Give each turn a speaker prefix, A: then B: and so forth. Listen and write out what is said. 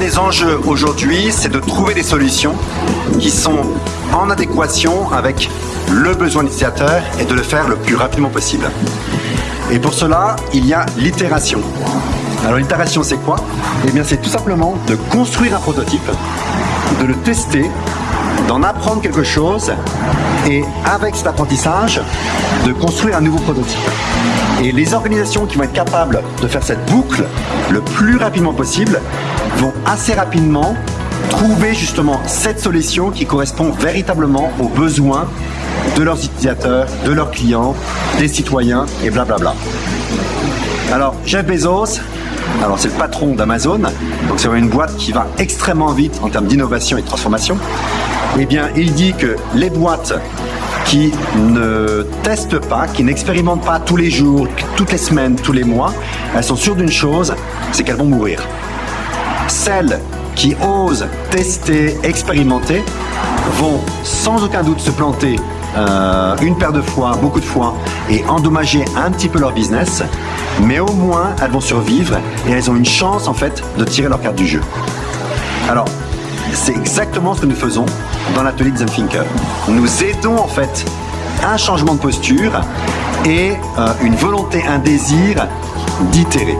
A: des enjeux aujourd'hui, c'est de trouver des solutions qui sont en adéquation avec le besoin utilisateur et de le faire le plus rapidement possible. Et pour cela, il y a l'itération. Alors l'itération, c'est quoi? Eh bien, c'est tout simplement de construire un prototype, de le tester, d'en apprendre quelque chose et avec cet apprentissage, de construire un nouveau prototype. Et les organisations qui vont être capables de faire cette boucle le plus rapidement possible vont assez rapidement trouver justement cette solution qui correspond véritablement aux besoins de leurs utilisateurs, de leurs clients, des citoyens et blablabla. Alors Jeff Bezos, alors c'est le patron d'Amazon, donc c'est une boîte qui va extrêmement vite en termes d'innovation et de transformation. Eh bien, il dit que les boîtes qui ne testent pas, qui n'expérimentent pas tous les jours, toutes les semaines, tous les mois, elles sont sûres d'une chose, c'est qu'elles vont mourir. Celles qui osent tester, expérimenter, vont sans aucun doute se planter euh, une paire de fois, beaucoup de fois, et endommager un petit peu leur business, mais au moins elles vont survivre et elles ont une chance en fait de tirer leur carte du jeu. Alors, c'est exactement ce que nous faisons dans l'atelier Design Thinker. Nous aidons en fait un changement de posture et euh, une volonté, un désir d'itérer.